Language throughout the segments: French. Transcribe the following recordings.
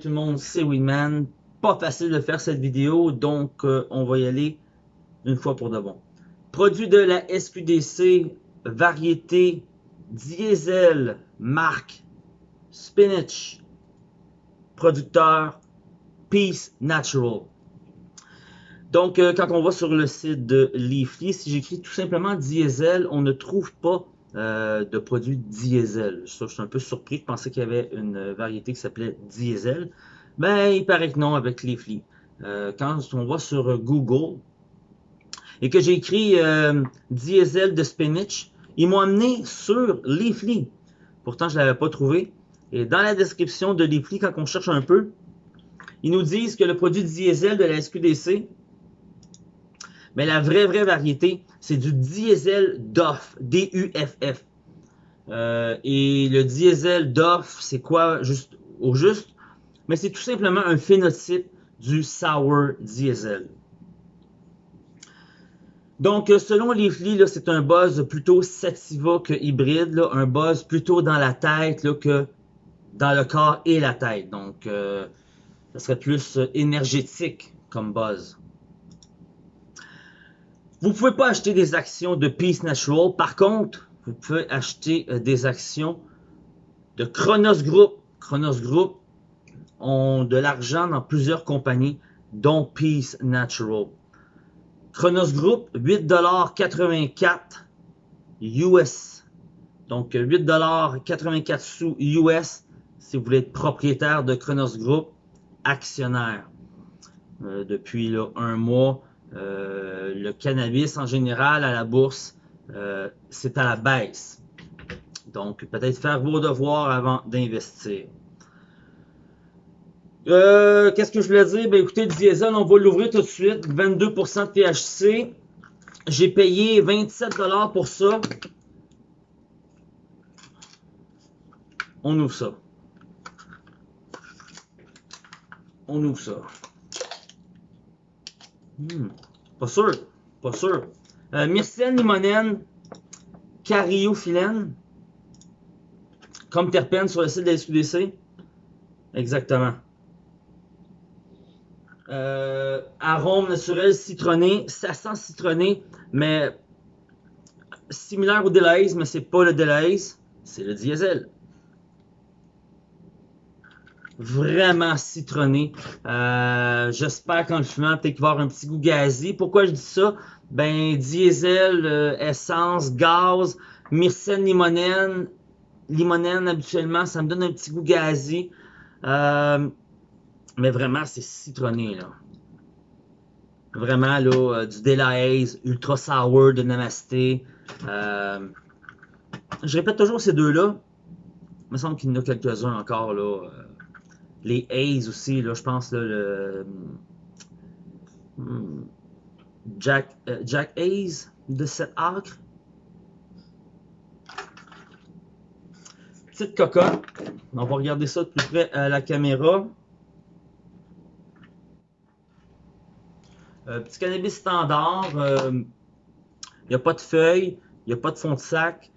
tout le monde, c'est Winman. Pas facile de faire cette vidéo, donc euh, on va y aller une fois pour de bon. Produit de la SQDC, variété diesel, marque Spinach, producteur Peace Natural. Donc, euh, quand on va sur le site de Leafly, si j'écris tout simplement diesel, on ne trouve pas euh, de produits diesel. Je suis un peu surpris. Je pensais qu'il y avait une variété qui s'appelait diesel. Ben, il paraît que non avec Leafly. Euh, quand on va sur Google et que j'ai écrit euh, diesel de spinach, ils m'ont amené sur Leafly. Pourtant, je ne l'avais pas trouvé. Et dans la description de Leafly, quand on cherche un peu, ils nous disent que le produit diesel de la SQDC, mais la vraie, vraie variété, c'est du diesel DOF, D-U-F-F. Euh, et le diesel DOF, c'est quoi juste, au juste? Mais c'est tout simplement un phénotype du sour diesel. Donc, selon Leafly, c'est un buzz plutôt sativa que hybride, un buzz plutôt dans la tête que dans le corps et la tête. Donc, euh, ça serait plus énergétique comme buzz. Vous pouvez pas acheter des actions de Peace Natural. Par contre, vous pouvez acheter euh, des actions de Chronos Group. Chronos Group ont de l'argent dans plusieurs compagnies, dont Peace Natural. Chronos Group, 8,84$ US. Donc 8,84$ sous US si vous voulez être propriétaire de Chronos Group, actionnaire. Euh, depuis un mois, euh, le cannabis en général à la bourse, euh, c'est à la baisse. Donc, peut-être faire vos devoirs avant d'investir. Euh, qu'est-ce que je voulais dire? Ben, écoutez, le diesel, on va l'ouvrir tout de suite. 22% de THC. J'ai payé 27$ pour ça. On ouvre ça. On ouvre ça. Hmm. Pas sûr. Pas sûr. Euh, myrcène limonène, cariophyllène, comme terpène sur le site de la SQDC. Exactement. Euh, arôme naturel citronné, ça sent citronné, mais similaire au Delahaye, mais c'est pas le Delahaye, c'est le diesel vraiment citronné. Euh, j'espère qu'en le fumant, peut-être qu'il va avoir un petit goût gazé. Pourquoi je dis ça? Ben, diesel, euh, essence, gaz, myrcène, limonène. Limonène, habituellement, ça me donne un petit goût gazé. Euh, mais vraiment, c'est citronné, là. Vraiment, là, du Delahaze, Ultra Sour de Namasté. je répète toujours ces deux-là. Il me semble qu'il y en a quelques-uns encore, là les A's aussi, là, je pense, le hmm, Jack, euh, Jack Hayes de cet acre. Petite cocotte. On va regarder ça de plus près à la caméra. Euh, petit cannabis standard. Il euh, n'y a pas de feuilles. Il n'y a pas de fond de sac.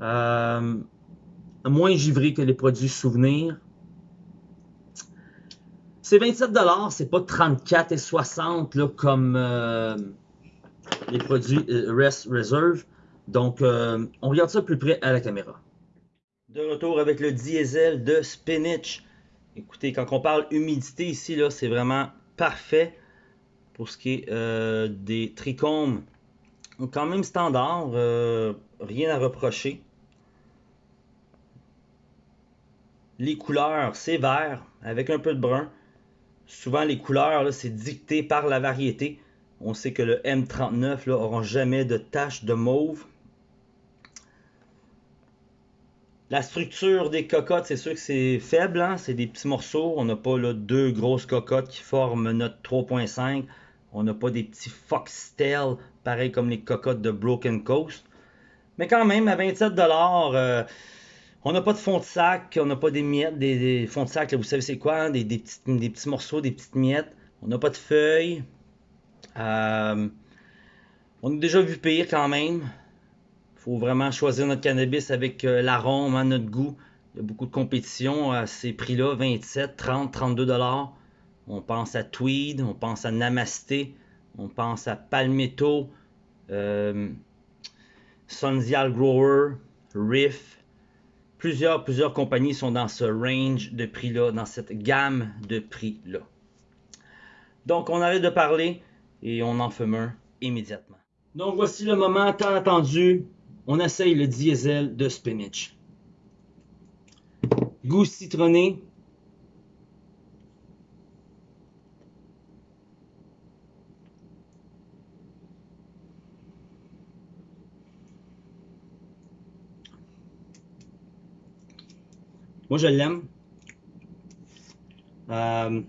moins givré que les produits souvenirs. C'est 27 c'est pas 34 et 60 là, comme euh, les produits euh, Rest Reserve. Donc, euh, on regarde ça plus près à la caméra. De retour avec le diesel de Spinach. Écoutez, quand on parle humidité ici, là, c'est vraiment parfait pour ce qui est des trichomes. Quand même standard, rien à reprocher. Les couleurs, c'est vert avec un peu de brun. Souvent, les couleurs, c'est dicté par la variété. On sait que le M39 n'aura jamais de tache de mauve. La structure des cocottes, c'est sûr que c'est faible. Hein. C'est des petits morceaux. On n'a pas deux grosses cocottes qui forment notre 3.5. On n'a pas des petits foxtails, pareil comme les cocottes de Broken Coast. Mais quand même, à 27$, on n'a pas de fond de sac, on n'a pas des miettes, des, fonds de sac, vous savez c'est quoi, hein, des, petits, morceaux, des petites miettes. On n'a pas de feuilles. Euh, on a déjà vu pire quand même. Il faut vraiment choisir notre cannabis avec euh, l'arôme, hein, notre goût. Il y a beaucoup de compétition à ces prix-là, 27, 30, 32 dollars. On pense à Tweed, on pense à Namasté, on pense à Palmetto, euh, Grower, Riff. Plusieurs, plusieurs compagnies sont dans ce range de prix-là, dans cette gamme de prix-là. Donc, on arrête de parler et on en fume un immédiatement. Donc, voici le moment tant attendu. On essaye le diesel de spinach. Goût citronné. Moi, je l'aime. Euh,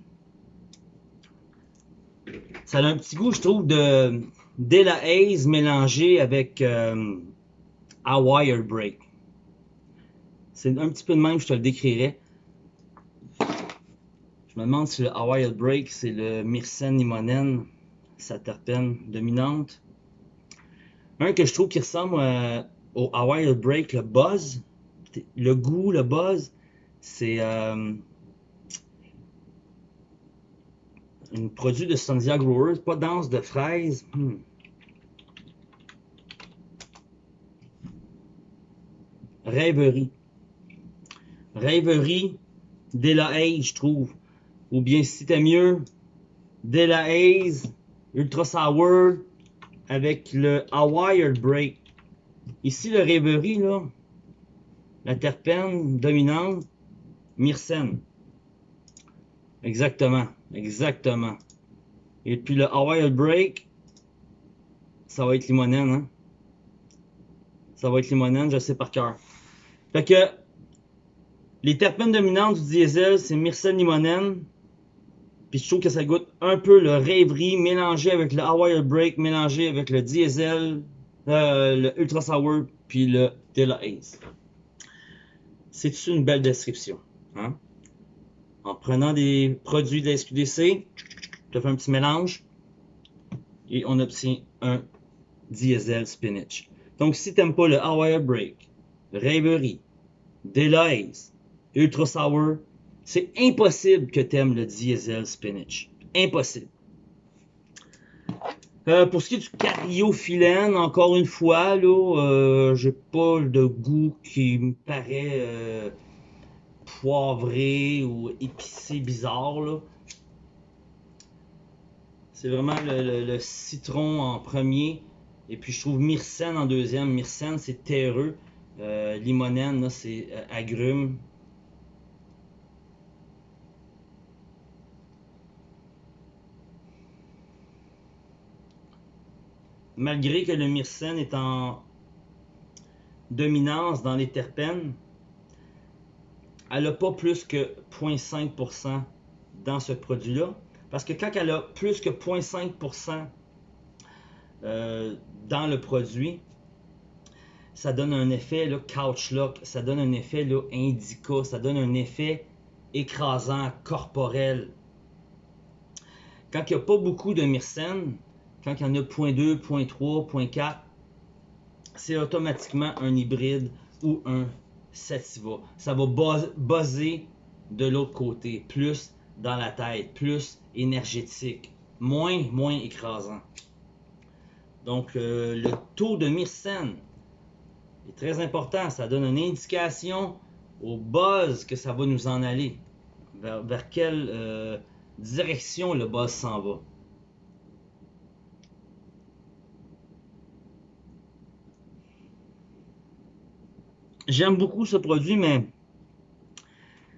ça a un petit goût, je trouve, de Della Haze mélangé avec euh, Hawaii Break. C'est un petit peu de même, je te le décrirais. Je me demande si le Hawaii Break, c'est le Myrcène limonène, sa terpène dominante. Un que je trouve qui ressemble euh, au Hawaii Break, le buzz. Le goût, le buzz, c'est euh, un produit de Sandia Growers, pas dense de fraises. Hmm. Rêverie. Rêverie la Haze, je trouve. Ou bien si t'aimes mieux, la Haze Ultra Sour avec le Hawaii Break. Ici, le Rêverie, là, la terpène dominante, Myrcène. Exactement, exactement. Et puis le Hawaii Break, ça va être limonène, hein? Ça va être limonène, je sais par cœur. Fait que les terpènes dominantes du diesel, c'est myrcène limonène. Puis je trouve que ça goûte un peu le rêverie mélangé avec le Hawaii Break, mélangé avec le diesel, euh, le Ultra Sour, puis le Della Ace. C'est une belle description? Hein? En prenant des produits de la SQDC, je fais un petit mélange et on obtient un diesel spinach. Donc si tu n'aimes pas le Hawaii Break, Rêverie, Delays, Ultra Sour, c'est impossible que tu aimes le diesel spinach. Impossible. Euh, pour ce qui est du cariophyllène, encore une fois, là, euh, j'ai pas de goût qui me paraît euh, poivré ou épicé bizarre. Là. C'est vraiment le, citron en premier. Et puis je trouve myrcène en deuxième. Myrcène, c'est terreux. Euh, limonène, c'est euh, agrumes. Malgré que le myrcène est en dominance dans les terpènes, elle n'a pas plus que 0.5% dans ce produit-là. Parce que quand elle a plus que 0.5% euh, dans le produit, ça donne un effet là, couch lock, ça donne un effet indica, ça donne un effet écrasant, corporel. Quand il n'y a pas beaucoup de myrcène, quand il y en a 0.2, 0.3, 0.4, c'est automatiquement un hybride ou un Ça va buzzer de l'autre côté, plus dans la tête, plus énergétique, moins, moins écrasant. Donc, euh, le taux de myrcène est très important. Ça donne une indication au buzz que ça va nous en aller. Vers, quelle euh, direction le buzz s'en va. J'aime beaucoup ce produit, mais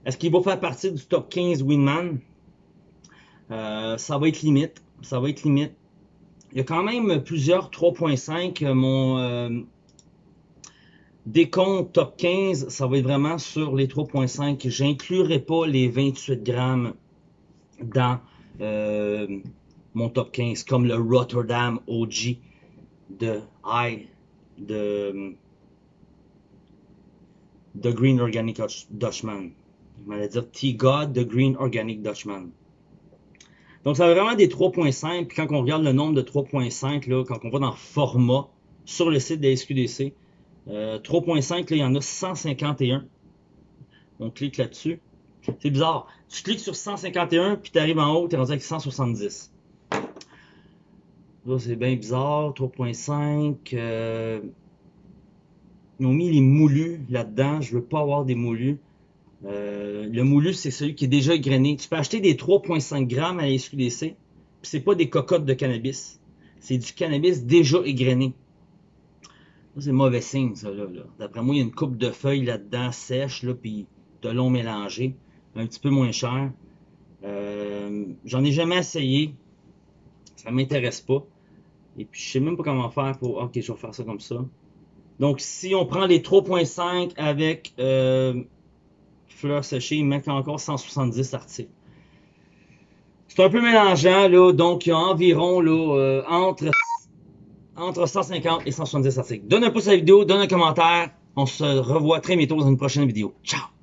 est-ce qu'il va faire partie du top 15 Winman? Euh, ça va être limite. Ça va être limite. Il y a quand même plusieurs 3.5. Mon euh, décompte top 15, ça va être vraiment sur les 3.5. J'inclurai pas les 28 grammes dans euh, mon top 15, comme le Rotterdam OG de I, de The Green Organic Dutchman. Je m'allais dire T-God, The Green Organic Dutchman. Donc, ça a vraiment des 3.5. Puis quand on regarde le nombre de 3.5, quand on va dans format sur le site de SQDC, 3.5, il y en a 151. On clique là-dessus. C'est bizarre. Tu cliques sur 151, puis tu arrives en haut, tu es rendu avec 170. Là, c'est bien bizarre. 3.5. Euh, ils ont mis les moulus là-dedans. Je veux pas avoir des moulus. Euh, le moulu, c'est celui qui est déjà égrené. Tu peux acheter des 3.5 grammes à la SQDC, puis c'est pas des cocottes de cannabis. C'est du cannabis déjà égrené. C'est mauvais signe, ça, là. D'après moi, il y a une coupe de feuilles là-dedans, sèche, là, puis de long mélangé. Un petit peu moins cher. Euh, J'en ai jamais essayé. Ça m'intéresse pas. Et puis, je sais même pas comment faire pour... Ok, je vais faire ça comme ça. Donc, si on prend les 3.5 avec euh, fleurs séchées, il manque encore 170 articles. C'est un peu mélangeant, là. Donc, il y a environ là, euh, entre, entre 150 et 170 articles. Donne un pouce à la vidéo, donne un commentaire. On se revoit très bientôt dans une prochaine vidéo. Ciao!